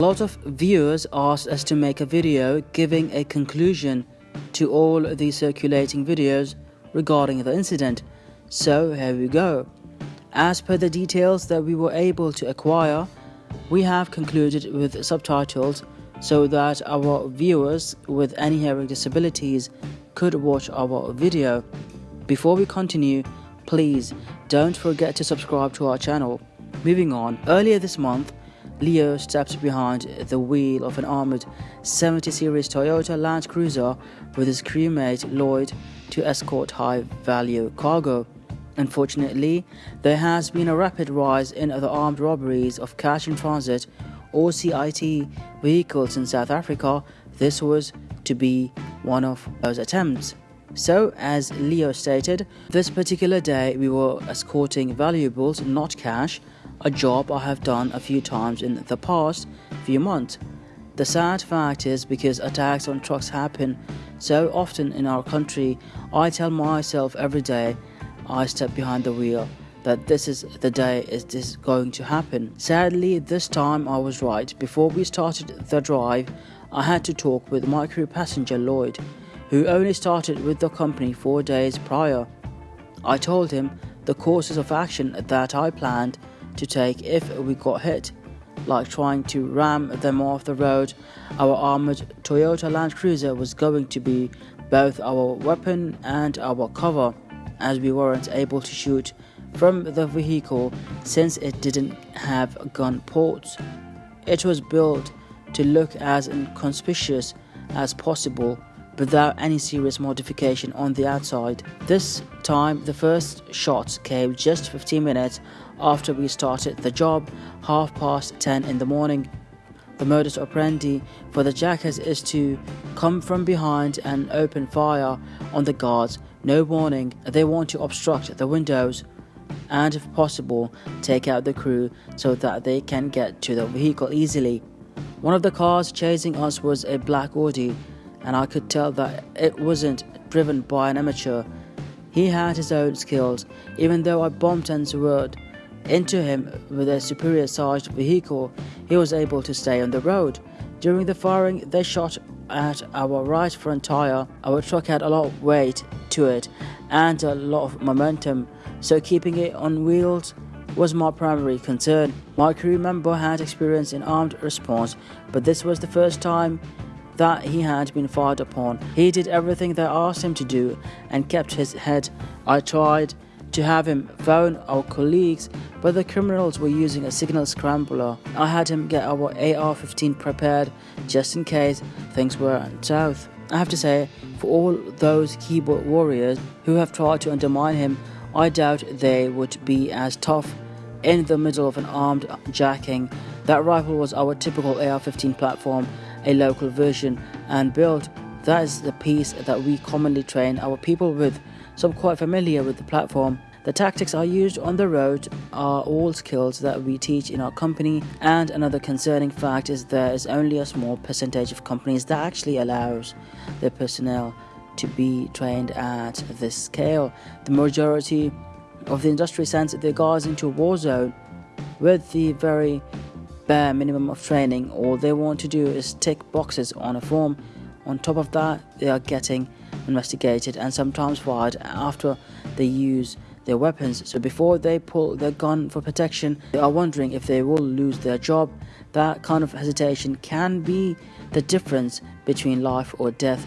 A lot of viewers asked us to make a video giving a conclusion to all the circulating videos regarding the incident. So here we go. As per the details that we were able to acquire, we have concluded with subtitles so that our viewers with any hearing disabilities could watch our video. Before we continue, please don't forget to subscribe to our channel. Moving on, earlier this month, Leo stepped behind the wheel of an armored 70 series Toyota Land Cruiser with his crewmate Lloyd to escort high value cargo. Unfortunately, there has been a rapid rise in the armed robberies of cash in transit or CIT vehicles in South Africa. This was to be one of those attempts. So, as Leo stated, this particular day we were escorting valuables, not cash, a job I have done a few times in the past few months. The sad fact is because attacks on trucks happen so often in our country, I tell myself every day I step behind the wheel that this is the day is going to happen. Sadly, this time I was right. Before we started the drive, I had to talk with my crew passenger Lloyd, who only started with the company four days prior. I told him the courses of action that I planned to take if we got hit, like trying to ram them off the road. Our armored Toyota Land Cruiser was going to be both our weapon and our cover, as we weren't able to shoot from the vehicle since it didn't have gun ports. It was built to look as inconspicuous as possible without any serious modification on the outside. This time, the first shots came just 15 minutes after we started the job, half past 10 in the morning. The modus operandi for the jackers is to come from behind and open fire on the guards. No warning, they want to obstruct the windows and, if possible, take out the crew so that they can get to the vehicle easily. One of the cars chasing us was a black Audi and I could tell that it wasn't driven by an amateur. He had his own skills, even though I bumped and swerved into him with a superior sized vehicle, he was able to stay on the road. During the firing, they shot at our right front tire. Our truck had a lot of weight to it and a lot of momentum, so keeping it on wheels was my primary concern. My crew member had experience in armed response, but this was the first time that he had been fired upon. He did everything they asked him to do and kept his head. I tried to have him phone our colleagues, but the criminals were using a signal scrambler. I had him get our AR 15 prepared just in case things went south. I have to say, for all those keyboard warriors who have tried to undermine him, I doubt they would be as tough in the middle of an armed jacking. That rifle was our typical AR 15 platform a local version and build. That is the piece that we commonly train our people with, so I'm quite familiar with the platform. The tactics I used on the road are all skills that we teach in our company, and another concerning fact is there is only a small percentage of companies that actually allows their personnel to be trained at this scale. The majority of the industry sends their guys into a war zone with the very bare minimum of training. All they want to do is tick boxes on a form. On top of that, they are getting investigated and sometimes fired after they use their weapons. So before they pull their gun for protection, they are wondering if they will lose their job. That kind of hesitation can be the difference between life or death.